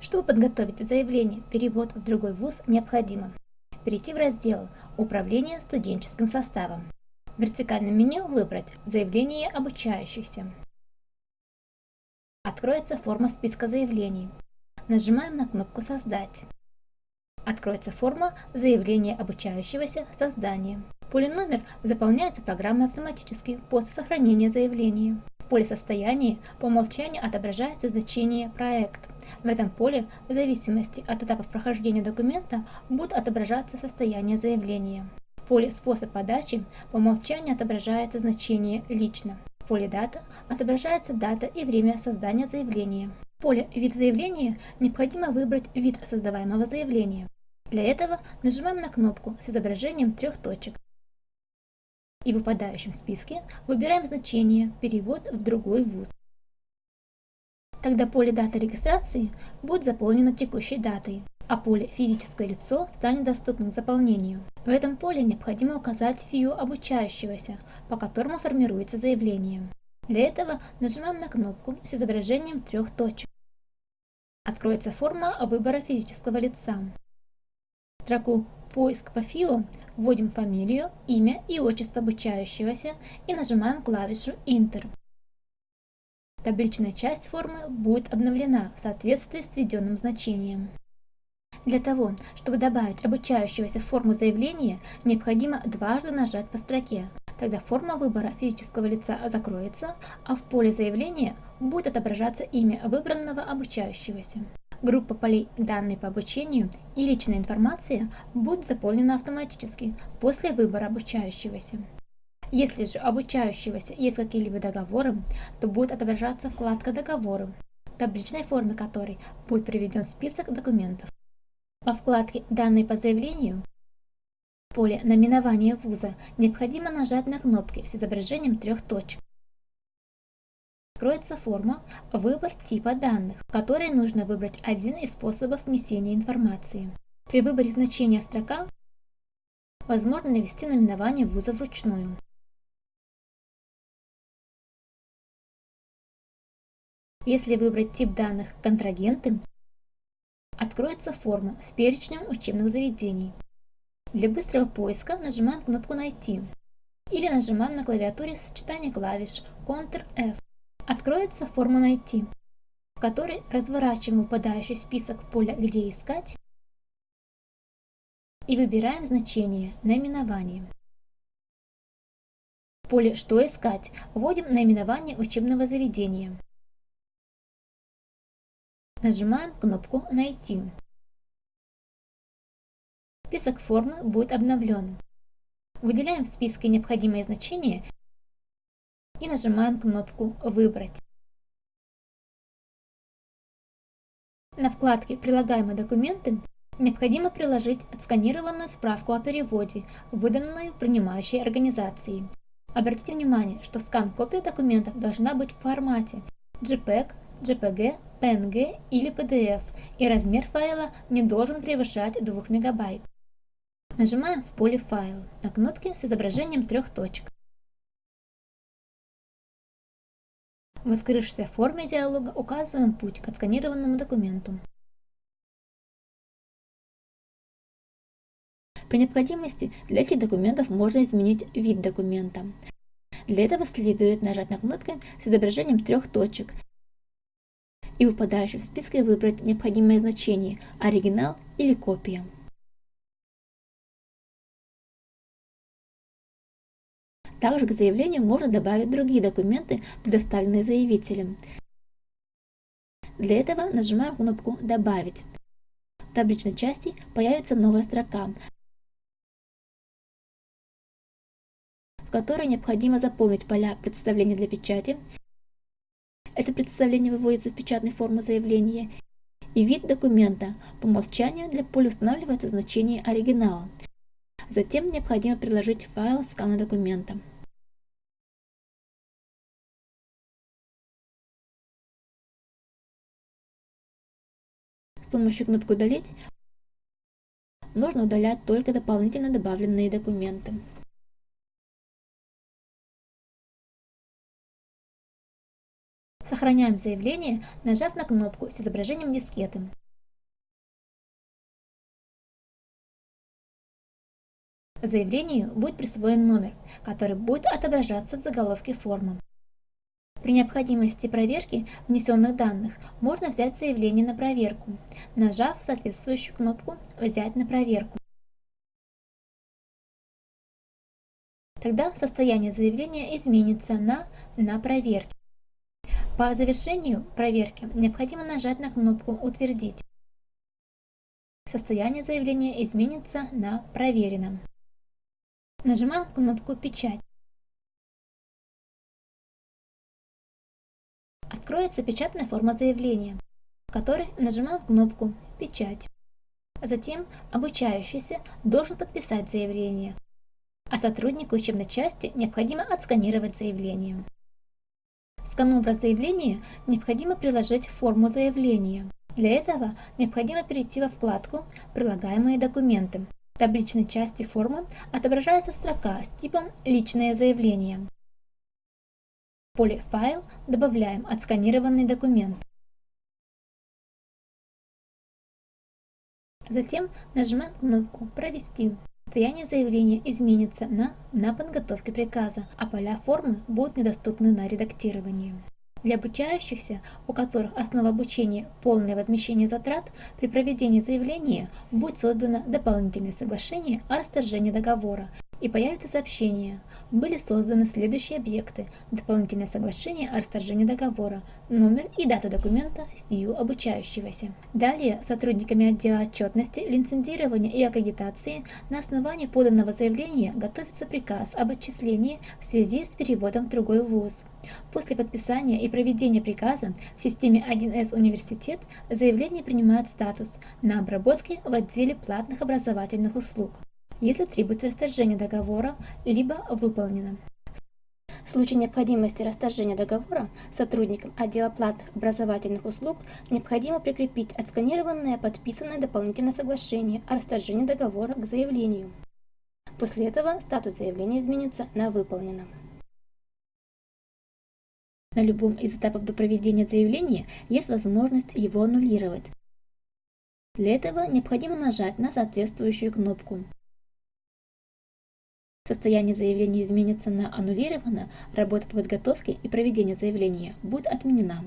Чтобы подготовить заявление «Перевод в другой вуз» необходимо перейти в раздел «Управление студенческим составом». В вертикальном меню выбрать «Заявление обучающихся». Откроется форма списка заявлений. Нажимаем на кнопку «Создать». Откроется форма заявления обучающегося создания. Поле номер заполняется программой автоматически после сохранения заявления. Поле состояния по умолчанию отображается значение «Проект». В этом поле, в зависимости от этапов прохождения документа, будет отображаться состояние заявления. В поле «Способ подачи» по умолчанию отображается значение «Лично». В поле «Дата» отображается дата и время создания заявления. В поле «Вид заявления» необходимо выбрать вид создаваемого заявления. Для этого нажимаем на кнопку с изображением трех точек. И в выпадающем списке выбираем значение «Перевод в другой вуз». Тогда поле даты регистрации будет заполнено текущей датой, а поле «Физическое лицо» станет доступным к заполнению. В этом поле необходимо указать ФИО обучающегося, по которому формируется заявление. Для этого нажимаем на кнопку с изображением трех точек. Откроется форма выбора физического лица. Строку «Поиск по ФИО» вводим фамилию, имя и отчество обучающегося и нажимаем клавишу Enter. Табличная часть формы будет обновлена в соответствии с введенным значением. Для того, чтобы добавить обучающегося в форму заявления, необходимо дважды нажать по строке. Тогда форма выбора физического лица закроется, а в поле заявления будет отображаться имя выбранного обучающегося. Группа полей «Данные по обучению» и «Личная информация» будет заполнена автоматически после выбора обучающегося. Если же обучающегося есть какие-либо договоры, то будет отображаться вкладка «Договоры», в табличной форме которой будет приведен список документов. По вкладке «Данные по заявлению» в поле «Наименование вуза» необходимо нажать на кнопки с изображением трех точек. Откроется форма «Выбор типа данных», в которой нужно выбрать один из способов внесения информации. При выборе значения строка возможно навести наименование вуза вручную. Если выбрать тип данных «Контрагенты», откроется форма с перечнем учебных заведений. Для быстрого поиска нажимаем кнопку «Найти» или нажимаем на клавиатуре сочетание клавиш Ctrl-F. Откроется форма «Найти», в которой разворачиваем выпадающий список поля «Где искать» и выбираем значение «Наименование». В поле «Что искать» вводим наименование учебного заведения. Нажимаем кнопку «Найти». Список формы будет обновлен. Выделяем в списке необходимые значения и нажимаем кнопку «Выбрать». На вкладке «Прилагаемые документы» необходимо приложить отсканированную справку о переводе, выданную принимающей организацией. Обратите внимание, что скан-копия документов должна быть в формате JPEG, JPG, PNG или PDF, и размер файла не должен превышать 2 МБ. Нажимаем в поле «Файл» на кнопке с изображением трех точек. В открывшейся форме диалога указываем путь к отсканированному документу. При необходимости для этих документов можно изменить вид документа. Для этого следует нажать на кнопку с изображением трех точек и в выпадающем списке выбрать необходимое значение – оригинал или копия. Также к заявлению можно добавить другие документы, предоставленные заявителем. Для этого нажимаем кнопку «Добавить». В табличной части появится новая строка, в которой необходимо заполнить поля представления для печати это представление выводится в печатной форме заявления. И вид документа. По умолчанию для поля устанавливается значение оригинала. Затем необходимо приложить файл скана документа. С помощью кнопки «Удалить» можно удалять только дополнительно добавленные документы. Сохраняем заявление, нажав на кнопку с изображением дискеты. Заявлению будет присвоен номер, который будет отображаться в заголовке формы. При необходимости проверки внесенных данных можно взять заявление на проверку, нажав соответствующую кнопку «Взять на проверку». Тогда состояние заявления изменится на «На проверке». По завершению проверки необходимо нажать на кнопку «Утвердить». Состояние заявления изменится на «Проверено». Нажимаем кнопку «Печать». Откроется печатная форма заявления, в которой нажимаем кнопку «Печать». Затем обучающийся должен подписать заявление, а сотруднику учебной части необходимо отсканировать заявление. Сканобраз заявления необходимо приложить в форму заявления. Для этого необходимо перейти во вкладку «Прилагаемые документы». В табличной части формы отображается строка с типом «Личное заявление». В поле «Файл» добавляем отсканированный документ. Затем нажимаем кнопку «Провести». Состояние заявления изменится на «На подготовке приказа», а поля формы будут недоступны на редактирование. Для обучающихся, у которых основа обучения – полное возмещение затрат, при проведении заявления будет создано дополнительное соглашение о расторжении договора и появится сообщение. Были созданы следующие объекты. Дополнительное соглашение о расторжении договора, номер и дата документа ФИУ обучающегося. Далее сотрудниками отдела отчетности, лицензирования и аккредитации на основании поданного заявления готовится приказ об отчислении в связи с переводом в другой вуз. После подписания и проведения приказа в системе 1С университет заявление принимает статус на обработке в отделе платных образовательных услуг если требуется расторжение договора, либо выполнено. В случае необходимости расторжения договора сотрудникам отдела платных образовательных услуг необходимо прикрепить отсканированное подписанное дополнительное соглашение о расторжении договора к заявлению. После этого статус заявления изменится на «Выполнено». На любом из этапов до проведения заявления есть возможность его аннулировать. Для этого необходимо нажать на соответствующую кнопку. Состояние заявления изменится на аннулировано, работа по подготовке и проведению заявления будет отменена.